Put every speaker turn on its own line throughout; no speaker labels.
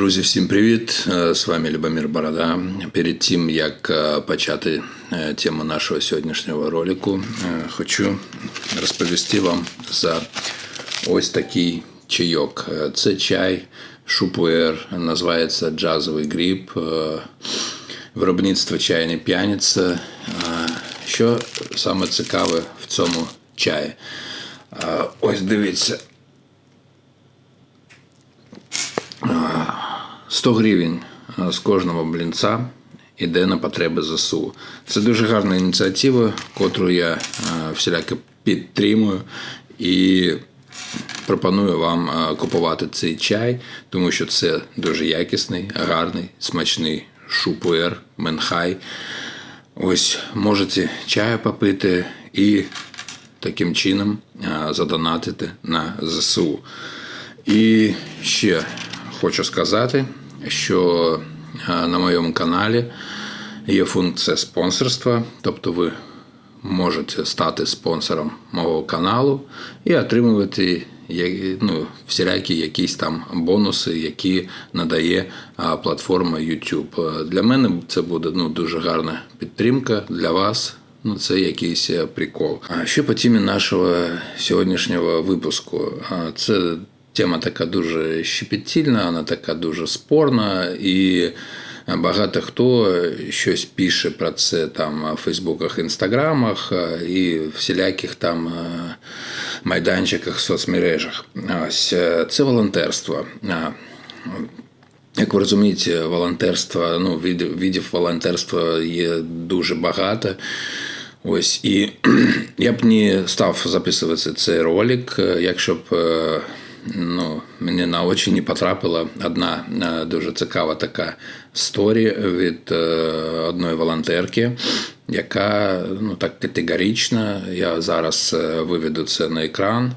Друзі, всім привіт! Е, З вами Любомир Борода. Перед тим як е, почати е, тему нашого сьогоднішнього ролику, хочу розповісти вам за ось такий чайок. Це чай Шупуер, називається джазовий гріб, виробництво чайне п'яниця. Що саме цікаве в цьому чаї? Ось дивіться. 100 гривень з кожного блінця йде на потреби ЗСУ. Це дуже гарна ініціатива, котру я всіляко підтримую і пропоную вам купувати цей чай, тому що це дуже якісний, гарний, смачний шупуер, менхай. Ось можете чаю попити і таким чином задонатити на ЗСУ. І ще хочу сказати, що на моєму каналі є функція спонсорства, тобто ви можете стати спонсором мого каналу і отримувати ну, всілякі якісь там бонуси, які надає платформа YouTube. Для мене це буде ну, дуже гарна підтримка для вас. Ну, це якийсь прикол. А що по темі нашого сьогоднішнього випуску? Це Тема така дуже щепетільна, вона така дуже спорна, і багато хто щось пише про це там в Фейсбуках, Інстаграмах і всіляких там е, майданчиках, соцмережах. Ось е, це волонтерство. Як ви розумієте, волонтерство, ну, видів волонтерства є дуже багато. Ось і я б не став записувати цей ролик, якщо б е, ну, мені на очі не потрапила одна е, дуже цікава така сторі від е, одної волонтерки, яка ну, так категорично, я зараз е, виведу це на екран,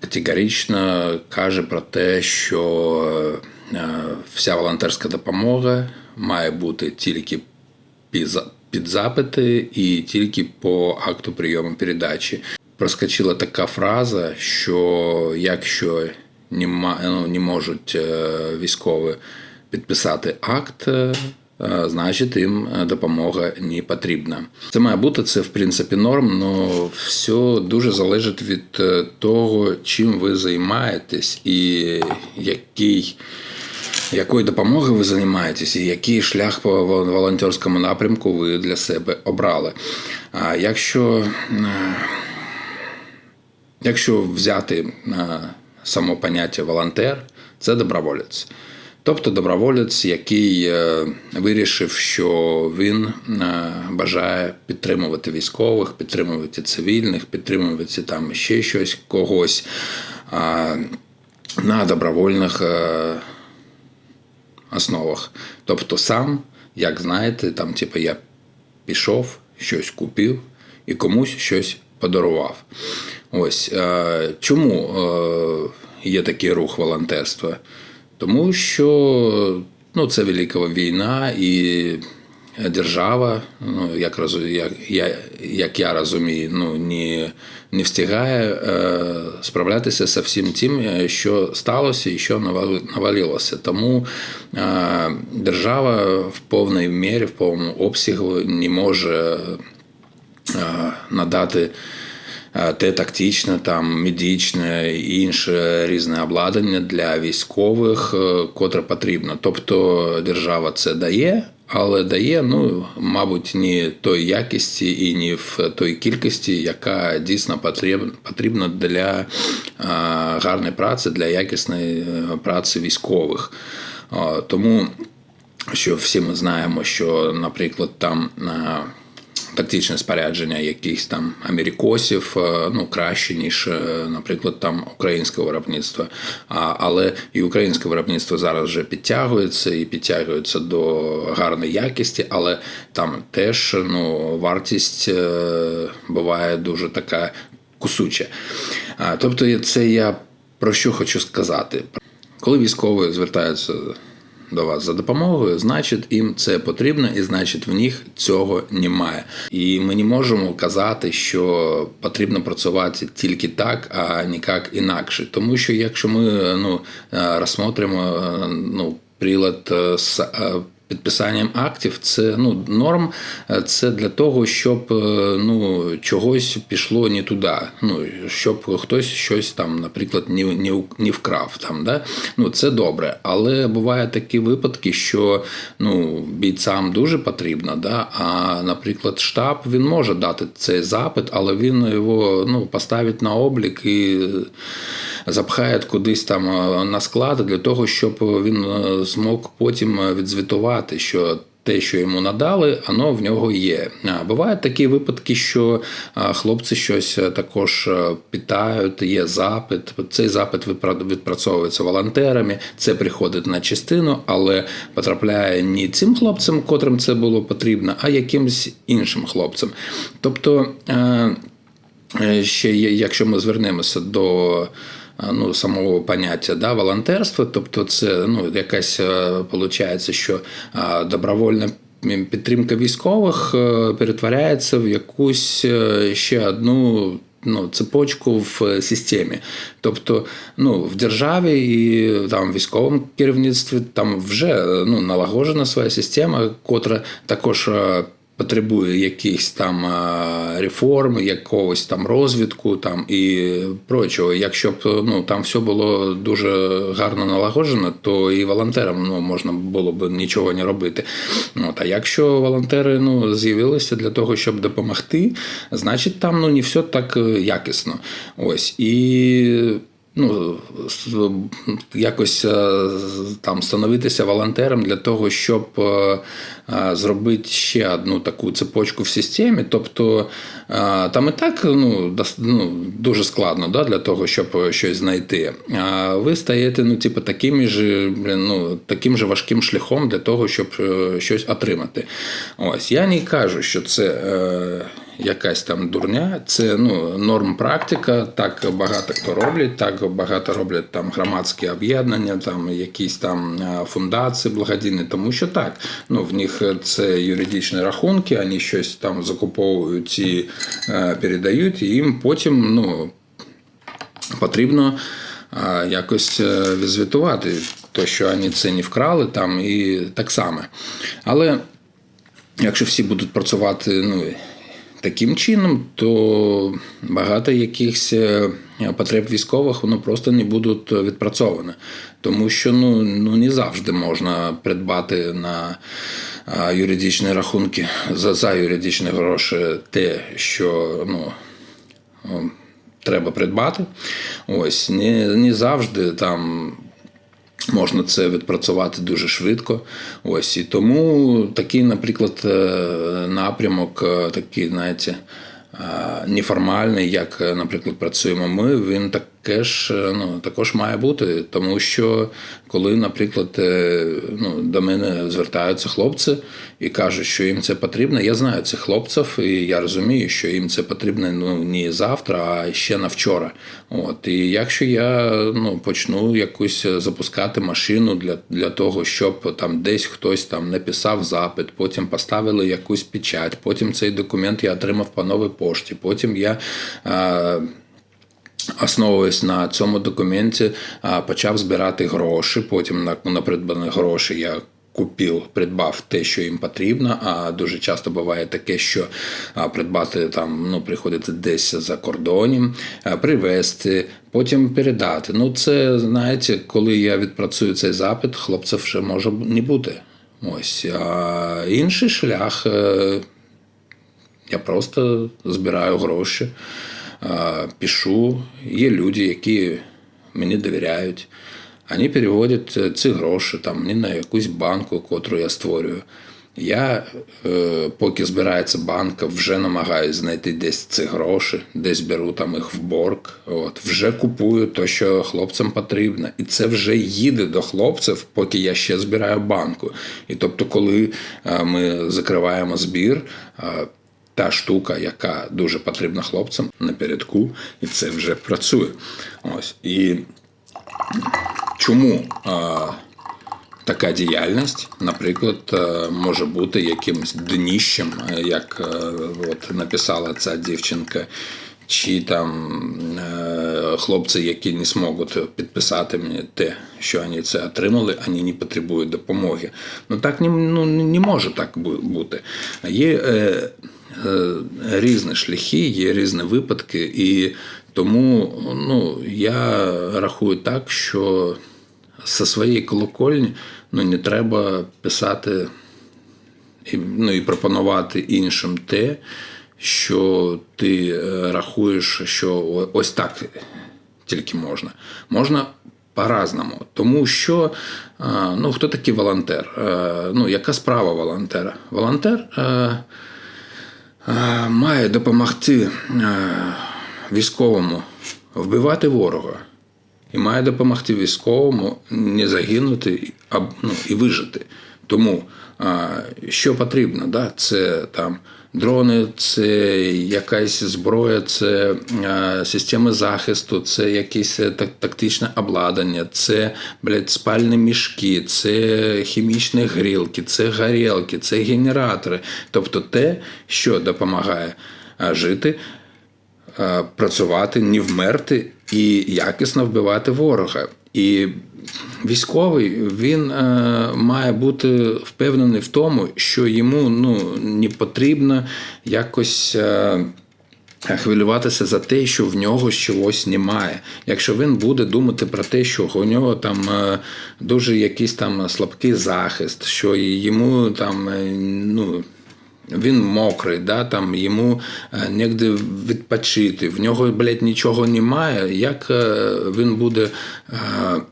категорично каже про те, що вся волонтерська допомога має бути тільки під запити і тільки по акту прийому передачі проскочила така фраза, що якщо не ну, не можуть е, військові підписати акт, е, значить їм допомога не потрібна. Це має бути це в принципі норм, але все дуже залежить від е, того, чим ви займаєтесь і який. Якою допомогою ви займаєтесь, і який шлях по волонтерському напрямку ви для себе обрали? А якщо Якщо взяти само поняття волонтер, це доброволець. Тобто доброволець, який е, вирішив, що він е, бажає підтримувати військових, підтримувати цивільних, підтримувати там ще щось когось на добровольних е, основах. Тобто, сам, як знаєте, там, типу, я пішов, щось купив і комусь щось подарував. Ось чому є такий рух волонтерства? Тому що ну, це велика війна і держава, ну як як, я, як я розумію, ну не не встигає е, справлятися з всім тим, що сталося і що навалилося. Тому е, держава в повній мірі, в повному обсягу не може е, надати. Е, те тактичне, там медичне і інше різне обладнання для військових, е, котре потрібно. Тобто держава це дає. Але дає, ну, мабуть, не той якісті і не в той кількості, яка дійсно потрібна для е, гарної праці, для якісної праці військових. Тому що всі ми знаємо, що, наприклад, там тактичне спорядження якихось там америкосів е, ну краще ніж, е, наприклад, там українське виробництво. Але і українське виробництво зараз вже підтягується і підтягується до гарної якості, але там теж ну вартість е, буває дуже така кусуча. Тобто, це я про що хочу сказати, коли військові звертаються до вас за допомогою, значить їм це потрібно, і значить в них цього немає. І ми не можемо казати, що потрібно працювати тільки так, а ніяк інакше. Тому що якщо ми ну розсмотримо ну. прилад е, з е, підписанням актів. Це ну норм. е, Це для того, щоб е, ну чогось пішло не туди. Ну щоб хтось щось там, наприклад, не, не, не вкрав там. Да? Ну це добре. Але бувають такі випадки, що ну бійцям дуже потрібно, да? а наприклад, штаб він може дати цей запит, але він його ну поставить на облік і запхає кудись там е, на склад для того, щоб він змог потім е, відзвітувати, що. Те, що йому надали, воно в нього є. Бувають такі випадки, що хлопці щось е, також е, питають, є запит. Цей запит відпрацьовується волонтерами, це приходить на частину, але потрапляє не цим хлопцям, котрим це було потрібно, а якимсь іншим хлопцям. Тобто. е, Ще якщо ми звернемося до ну, самого поняття да, волонтерства, тобто це ну, якась виходить, що е, добровольна підтримка військових е, перетворяється в якусь е, ще одну. Ну, цепочку в системі. Тобто, ну, в державі і там військовому керівництві там вже ну, налагоджена своя система, котра також потребує якихось там е, реформ, якогось там розвитку там і прочого. Якщо б ну там все було дуже гарно налагоджено, то і волонтерам ну можна було б нічого не робити. От, а якщо волонтери ну з'явилися для того, щоб допомогти, значить там ну не все так е, якісно. Ось і ну, якось е, там становитися волонтером для того, щоб е, е, зробити ще одну таку цепочку в системі. Тобто там і так ну, ну, дуже складно да, для того, щоб щось знайти. А ви стаєте ну, типу, таким же, ну, таким же важким шляхом для того, щоб щось отримати. Ось я не кажу, що це. Е, якась там дурня. Це ну, норм практика. Так багато хто роблять, так багато роблять там громадські об'єднання, там якісь там е, фундації благодійні, тому що так, ну в них це юридичні рахунки, вони щось там закуповують і е, передають, і їм потім ну, потрібно а, якось е, відзвітувати, то, що вони це не вкрали там і так само. Але якщо всі будуть працювати ну, таким чином, то багато якихось е, потреб військових воно просто не будуть відпрацьовані. Тому що ну, ну не завжди можна придбати на юридичні рахунки за, за юридичні гроші те, що ну, треба придбати. Ось не, не завжди там. Можна це відпрацювати дуже швидко. Ось і тому такий, наприклад, е, напрямок, е, такий, знаєте, е, неформальний, як, наприклад, працюємо ми, він таке ж е, ну, також має бути. Тому що коли, наприклад, е, ну, до мене звертаються хлопці і кажуть, що їм це потрібно, я знаю цих хлопців, і я розумію, що їм це потрібно ну, не завтра, а ще на вчора. От і якщо я ну, почну якусь запускати машину для, для того, щоб там десь хтось там написав запит, потім поставили якусь печать, потім цей документ я отримав по новій пошті, потім я. Е, Основуюсь на цьому документі, почав збирати гроші. Потім на, на придбані гроші я купив, придбав те, що їм потрібно. А дуже часто буває таке, що придбати там ну, приходиться десь за кордоном, привезти, потім передати. Ну, це знаєте, коли я відпрацюю цей запит, хлопців вже може не бути. Ось а інший шлях. е, я просто збираю гроші, пишу. Є люди, які мені довіряють. Вони переводять е, ці гроші там, не на якусь банку, котру я створюю. Я, е, поки збирається банка, вже намагаюся знайти десь ці гроші, десь беру там їх в борг, от, вже купую те, що хлопцям потрібно. І це вже їде до хлопців, поки я ще збираю банку. І тобто, коли е, ми закриваємо збір, та штука, яка дуже потрібна хлопцям напередку, і це вже працює. Ось. І чому а, така діяльність, наприклад, е, може бути якимось дніщем, е, як е, от написала ця дівчинка. чи там е, хлопці, які не зможуть підписати мені те, що вони це отримали, вони не потребують допомоги. Ну так не, ну, не може так бути. Є е, різні шляхи, є різні випадки, і тому ну, я рахую так, що зі своєї колокольні ну, не треба писати і, ну, і пропонувати іншим те, що ти е, рахуєш, що ось так тільки можна. Можна по-разному. Тому що е, ну, хто такий волонтер? Е, Ну, яка справа волонтера? Волонтер е, е, має допомогти е, військовому вбивати ворога. І має допомогти військовому не загинути а, ну, і вижити. Тому а, що потрібно? Да? Це там дрони, це якась зброя, це системи захисту, це якесь е, тактичне обладнання, це блядь, спальні мішки, це хімічні грілки, це горілки, це генератори. Тобто те, що допомагає жити працювати, не вмерти і якісно вбивати ворога. І військовий він е, має бути впевнений в тому, що йому ну, не потрібно якось. Е, Хвилюватися за те, що в нього чогось немає. Якщо він буде думати про те, що у нього там е, дуже якийсь там слабкий захист, що йому там е, ну, він мокрий, да, там йому е, негде відпочити, в нього, блядь, нічого немає. Як е, він буде е,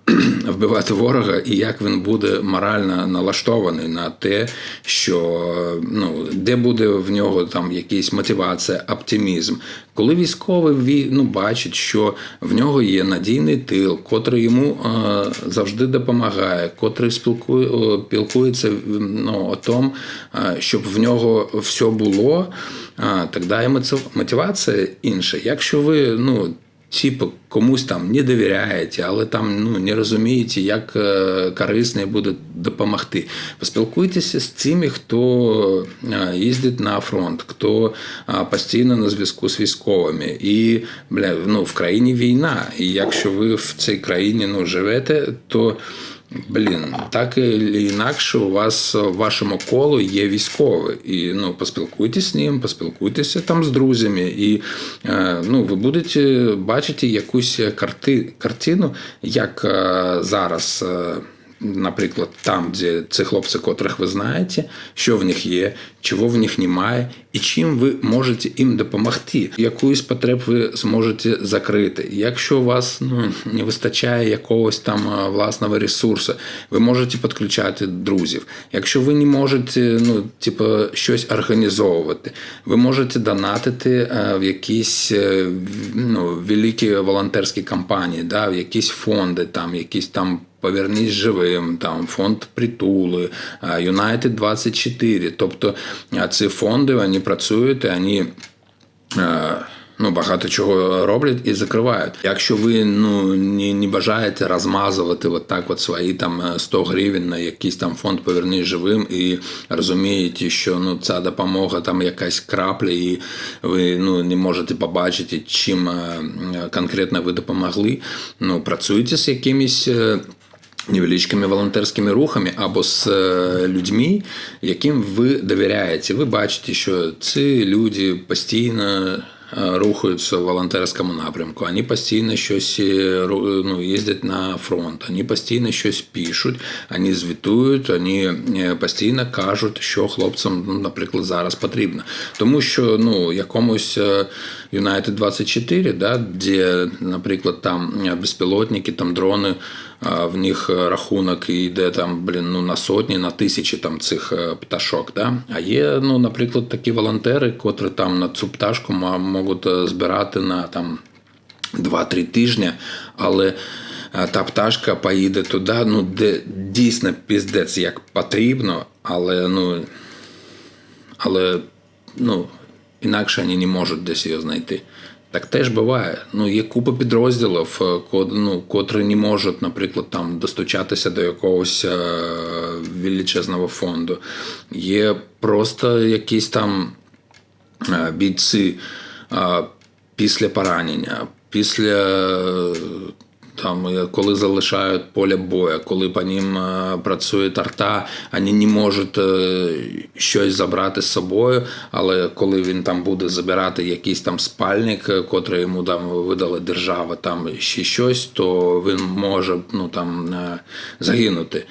вбивати ворога, і як він буде морально налаштований на те, що ну, де буде в нього там якась мотивація, оптимізм. Коли військовий ну, бачить, що в нього є надійний тил, котрий йому завжди допомагає, котрий спілкує, спілкується ну, о том, щоб в нього все було, тоді і мотивація інша. Якщо ви ну, типу, комусь там не довіряєте, але там ну, не розумієте, як е, корисно буде допомогти. Поспілкуйтеся з цими, хто е, їздить на фронт, хто е, постійно на зв'язку з військовими. І бля, ну, в країні війна. І якщо ви в цій країні ну, живете, то. Блін, так і інакше у вас в вашому колу є військовий. І ну, поспілкуйтесь з ним, поспілкуйтеся там з друзями, і е, ну, ви будете бачити якусь карти, картину, як е, зараз. е, Наприклад, там, де ці хлопці, котрих ви знаєте, що в них є, чого в них немає, і чим ви можете їм допомогти, якусь потреб ви зможете закрити. Якщо у вас ну, не вистачає якогось там власного ресурсу, ви можете підключати друзів. Якщо ви не можете ну, типу, щось організовувати, ви можете донатити е, в якісь е, ну, великі волонтерські кампанії, да, в якісь фонди, там, якісь там. Повернись живим, там фонд притули, United 24. Тобто ці фонди вони працюють, вони е, ну, багато чого роблять і закривають. Якщо ви ну, не, не бажаєте розмазувати от так от свої там е, 100 гривень на якийсь там фонд Повернись живим і розумієте, що ну, ця допомога там якась крапля, і ви ну, не можете побачити, чим е, конкретно ви допомогли. Ну, працюйте з якимись. Невеличкими волонтерськими рухами або з е, людьми, яким ви довіряєте. Ви бачите, що ці люди постійно. е, Рухаються в волонтерському напрямку, вони постійно щось е, ну, їздять на фронт, вони постійно щось пишуть, вони звітують, вони постійно кажуть, що хлопцям, ну, наприклад, зараз потрібно. Тому що ну, якомусь United 24, да, де, наприклад, там е, безпілотники, там дрони, в них е, рахунок йде там, блін, ну, на сотні, на тисячі там цих е, пташок. Да? А є, ну, наприклад, такі волонтери, котрі там на цю пташку можуть е, збирати на там 2-3 тижні, але е, та пташка поїде туди, ну, де дійсно піздець як потрібно, але ну, але ну, інакше вони не можуть десь її знайти. Так теж буває. Ну, є купа підрозділів, е, ну, котрі не можуть, наприклад, там достучатися до якогось е, величезного фонду. Є просто якісь там е, бійці. після поранення, після там, е, коли залишають поле бою, коли по ним е, працює арта, вони не можуть е, щось забрати з собою, але коли він там буде забирати якийсь там спальник, котрий йому там видала держава, там ще щось, то він може ну, там, загинути.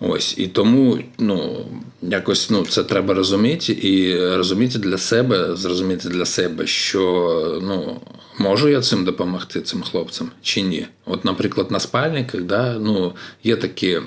Ось і тому ну якось ну це треба розуміти і розуміти для себе, зрозуміти для себе, що ну можу я цим допомогти цим хлопцям чи ні. От, наприклад, на спальниках, да, ну є такі, е,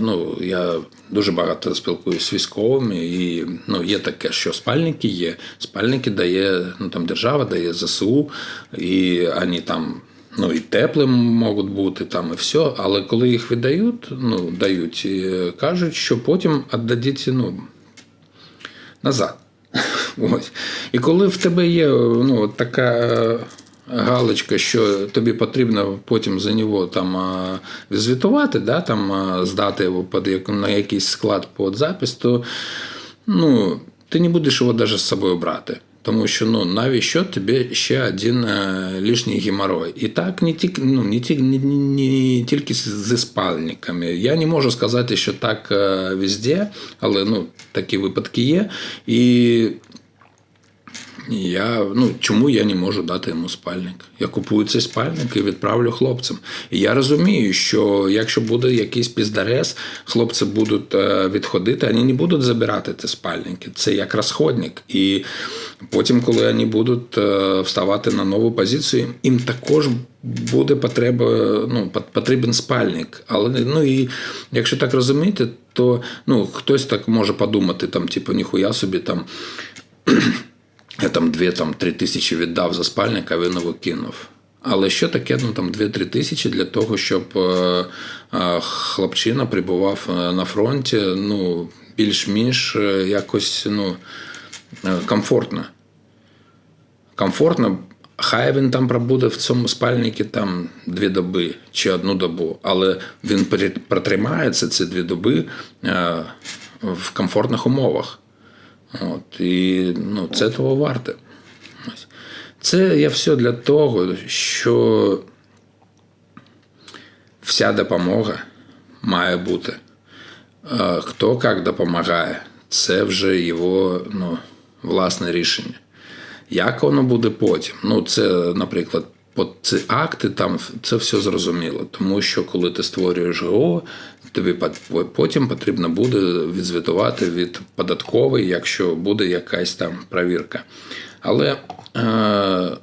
ну я дуже багато спілкуюся з військовими, і ну є таке, що спальники є. Спальники дає ну там держава, дає ЗСУ, і вони там. Ну і теплим можуть бути там і все. Але коли їх видають, ну дають, і кажуть, що потім віддадіть ну, назад. Ось. І коли в тебе є ну, така галочка, що тобі потрібно потім за нього там звітувати, да, там, здати його під, на якийсь склад під запис, то ну, ти не будеш його навіть з собою брати. Тому що ну навіщо тобі ще один е, лишній геморрой? І так не тільки ну не тільки не, не, тільки зі спальниками. Я не можу сказати, що так е, везде, але ну такі випадки є. І я, ну, чому я не можу дати йому спальник? Я купую цей спальник і відправлю хлопцям. І я розумію, що якщо буде якийсь піздарез, хлопці будуть е, відходити, вони не будуть забирати ці спальники. Це як розходник. І потім, коли вони будуть е, вставати на нову позицію, їм також буде потреба, ну, потрібен спальник. Але ну і якщо так розуміти, то ну, хтось так може подумати, там, типу, ніхуя собі там. Я там 2-3 тисячі віддав за спальник, а він його кинув. Але що таке ну, там 2-3 тисячі для того, щоб е, е, хлопчина прибував е, на фронті ну, більш-менш якось ну, комфортно. Комфортно, хай він там пробуде в цьому спальнику там дві доби чи одну добу, але він протримається ці дві доби в комфортних умовах. От, і ну, це того варте. Це я все для того, що вся допомога має бути. Хто як допомагає, це вже його ну, власне рішення. Як воно буде потім? Ну, це, наприклад, по ці акти там це все зрозуміло. Тому що коли ти створюєш ГО, тобі потім потрібно буде відзвітувати від податкової, якщо буде якась там перевірка. Але е,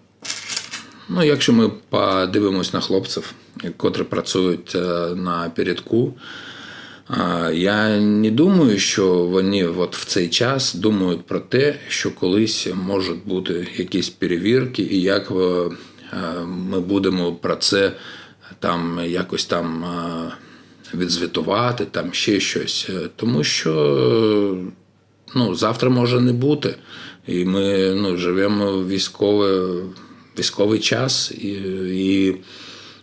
ну, якщо ми подивимось на хлопців, котрі працюють е, на передку, а, Я не думаю, що вони от в цей час думають про те, що колись можуть бути якісь перевірки, і як е, е, ми будемо про це там якось там е, відзвітувати, там ще щось. Е, Тому що е, ну, завтра може не бути. І ми ну, живемо в військовий, військовий час, і, і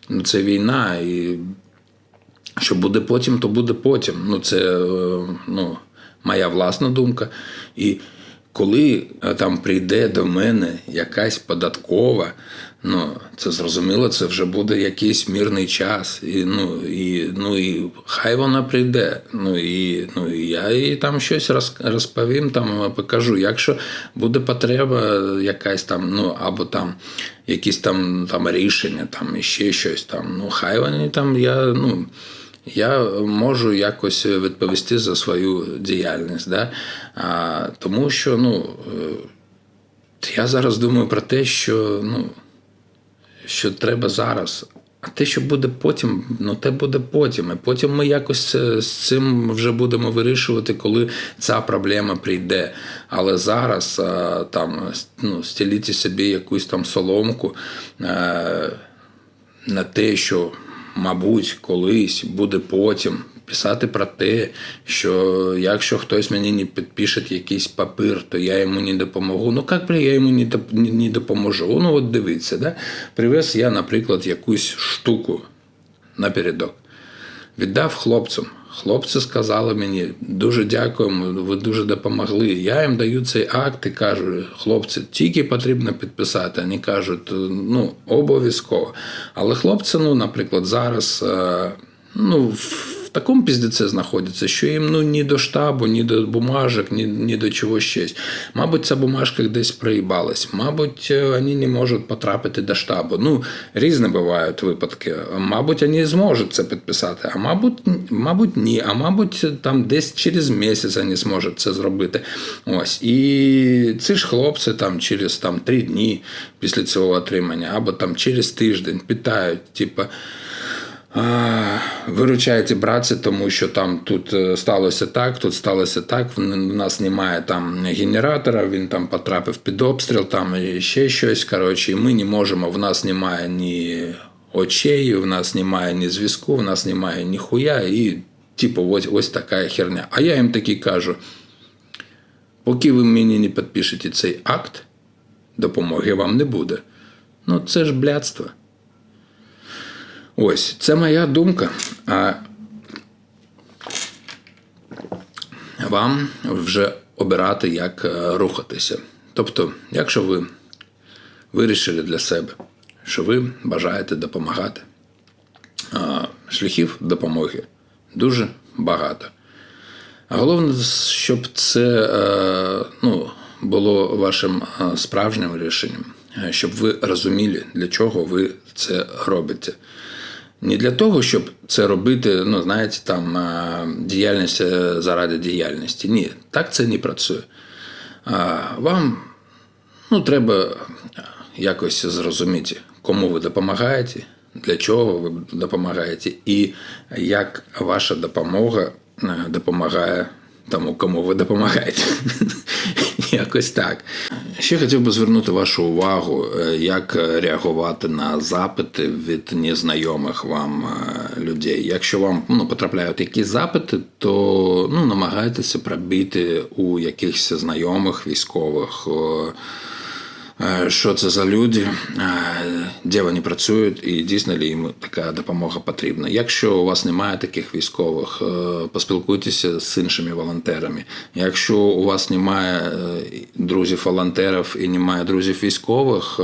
ну, це війна. І що буде потім, то буде потім. Ну, це е, ну, моя власна думка. І коли е, там прийде до мене якась податкова, ну, це зрозуміло, це вже буде якийсь мірний час. І, ну, і, ну, і хай вона прийде. Ну, і, ну, і я їй там щось розповім, там, покажу. Якщо буде потреба якась там, ну, або там якісь там, там рішення, там, і ще щось там, ну, хай вони там, я, ну, я можу якось відповісти за свою діяльність. Да? А, тому що ну, е, я зараз думаю про те, що, ну, що треба зараз. А те, що буде потім, ну те буде потім. І потім ми якось це- з цим вже будемо вирішувати, коли ця проблема прийде. Але зараз а, там ну, стеліти собі якусь там соломку. А, на те, що, мабуть, колись буде потім писати про те, що якщо хтось мені не підпише якийсь папір, то я йому не допомогу. Ну як я йому не допоможу? Ну от дивіться, да? привез я, наприклад, якусь штуку напередок. Віддав хлопцям. Хлопці сказали мені, дуже дякуємо, ви дуже допомогли. Я їм даю цей акт і кажу, хлопці, тільки потрібно підписати. Вони кажуть, ну, обов'язково. Але хлопці, ну, наприклад, зараз е, ну, в такому піздеці знаходяться, що їм ну, ні до штабу, ні до бумажок, ні, ні до чого щось. Мабуть, ця бумажка десь проїбалась, мабуть, вони не можуть потрапити до штабу. Ну, різні бувають випадки. Мабуть, вони зможуть це підписати, а мабуть, мабуть, ні. А мабуть, там десь через місяць вони зможуть це зробити. Ось. І ці ж хлопці там через там, три дні після цього отримання, або там через тиждень питають, типу. Виручаєте братці, тому що там тут е, сталося так, тут сталося так. В нас немає там генератора, він там потрапив під обстріл, там ще щось. Коротше, і ми не можемо. В нас немає ні очей, в нас немає ні зв'язку, в нас немає ні хуя. І, типу, ось ось така херня. А я їм таки кажу: поки ви мені не підпишете цей акт, допомоги вам не буде. Ну це ж блядство. Ось це моя думка. А вам вже обирати, як е, рухатися. Тобто, якщо ви вирішили для себе, що ви бажаєте допомагати, шляхів допомоги дуже багато. Головне, щоб це е, ну, було вашим е, справжнім рішенням, щоб ви розуміли, для чого ви це робите. Не для того, щоб це робити, ну, знаєте, там діяльність е, заради діяльності. Ні, так це не працює. Вам ну, треба якось зрозуміти, кому ви допомагаєте, для чого ви допомагаєте, і як ваша допомога е, допомагає тому, кому ви допомагаєте. Якось так. Ще хотів би звернути вашу увагу, е, як реагувати на запити від незнайомих вам е, людей. Якщо вам ну, потрапляють якісь запити, то ну, намагайтеся пробити у якихось знайомих військових. Е, що це за люди, е, де вони працюють, і дійсно ли їм така допомога потрібна. Якщо у вас немає таких військових, е, поспілкуйтеся з іншими волонтерами. Якщо у вас немає друзів-волонтерів і немає друзів військових,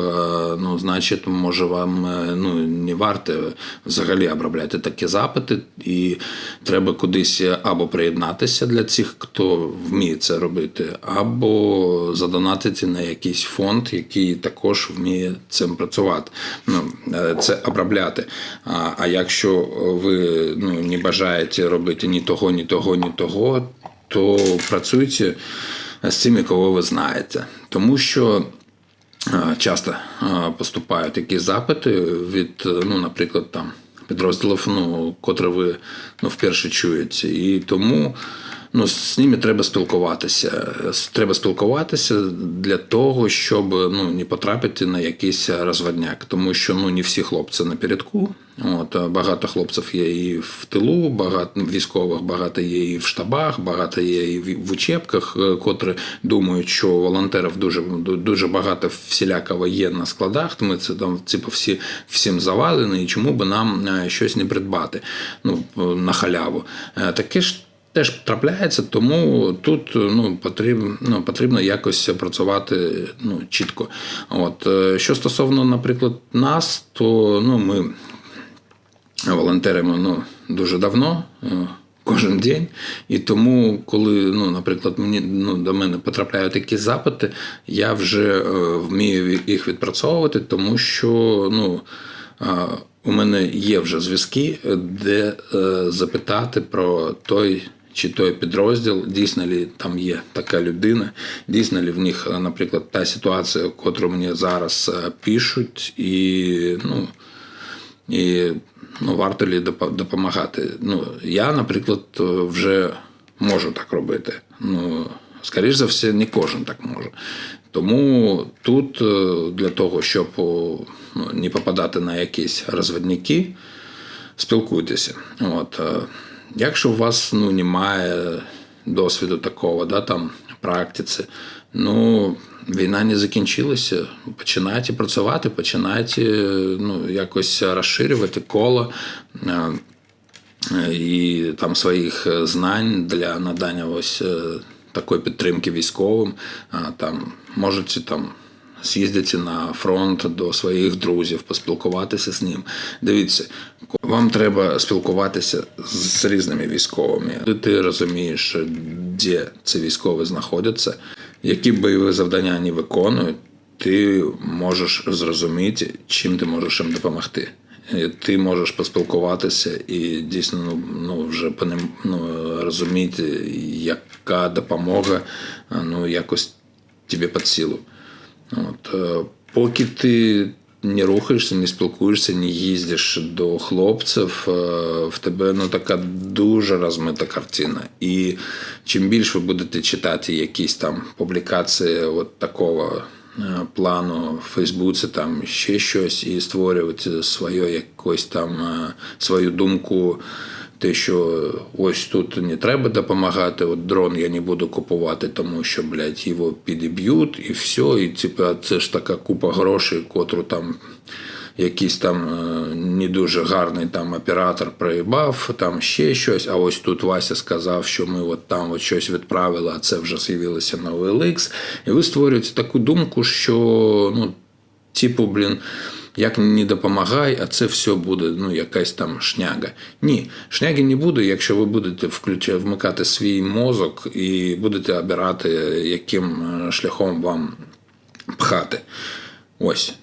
ну значить, може вам ну, не варто взагалі обробляти такі запити, і треба кудись або приєднатися для цих, хто вміє це робити, або задонатити на якийсь фонд який також вміє цим працювати, ну е, це обробляти. А а якщо ви ну, не бажаєте робити ні того, ні того, ні того, то працюйте з цими, кого ви знаєте, тому що. Е, часто е, поступають такі запити від, ну, наприклад, там підрозділів, ну, котре ви ну, вперше чуєте. І тому ну, з ними треба спілкуватися. Треба спілкуватися для того, щоб ну, не потрапити на якийсь розводняк. Тому що ну, не всі хлопці на передку. От, Багато хлопців є і в тилу, багато військових, багато є і в штабах, багато є і в учебках, е, котрі думають, що волонтерів дуже дуже багато всілякого є на складах. Ми це там типу, всі всім завалені, і чому би нам е, щось не придбати ну, на халяву. Е, таке ж теж трапляється, тому тут ну, потрібно ну, потрібно якось працювати ну, чітко. От. Е, що стосовно, наприклад, нас, то ну, ми волонтеримо ну, дуже давно. Е, кожен день. І тому, коли, ну, наприклад, мені ну, до мене потрапляють такі запити, я вже е, вмію їх відпрацьовувати, тому що ну, у мене є вже зв'язки, де запитати про той чи той підрозділ, дійсно ли там є така людина, дійсно ли в них, наприклад, та ситуація, яку мені зараз е, пишуть, і ну, і ну, варто ли допомагати. Ну, Я, наприклад, вже можу так робити. Ну, Скоріше за все, не кожен так може. Тому тут е, для того, щоб ну, не попадати на якісь розвідники, спілкуйтеся. От, е, Якщо у вас ну, немає досвіду такого, да, там, практиці, ну, війна не закінчилася. Починайте працювати, починайте ну, якось розширювати коло. е, і там своїх знань для надання ось е, такої підтримки військовим. Там можуть там з'їздити на фронт до своїх друзів, поспілкуватися з ним. Дивіться, вам треба спілкуватися з різними військовими. Ти розумієш, де ці військові знаходяться, які бойові завдання вони виконують. Ти можеш зрозуміти, чим ти можеш їм допомогти. Ти можеш поспілкуватися і дійсно ну, ну вже по ним ну, розуміти, яка допомога ну, якось тобі під силу. От, е, поки ти не рухаєшся, не спілкуєшся, не їздиш до хлопців, е, в тебе ну, така дуже розмита картина. І чим більше ви будете читати якісь там публікації от такого е, плану в Фейсбуці, там ще щось, і створювати своє якось там свою думку. Те, що ось тут не треба допомагати, от дрон я не буду купувати, тому що, блядь, його підіб'ють і все. І типа це ж така купа грошей, котру там якийсь там е, не дуже гарний там оператор проїбав, там ще щось. А ось тут Вася сказав, що ми от там от щось відправили, а це вже з'явилося на OLX. І ви створюєте таку думку, що ну, типу, блін. Як не допомагай, а це все буде ну, якась там шняга. Ні, шняги не буде, якщо ви будете вмикати свій мозок і будете обирати, яким е, шляхом вам пхати. Ось.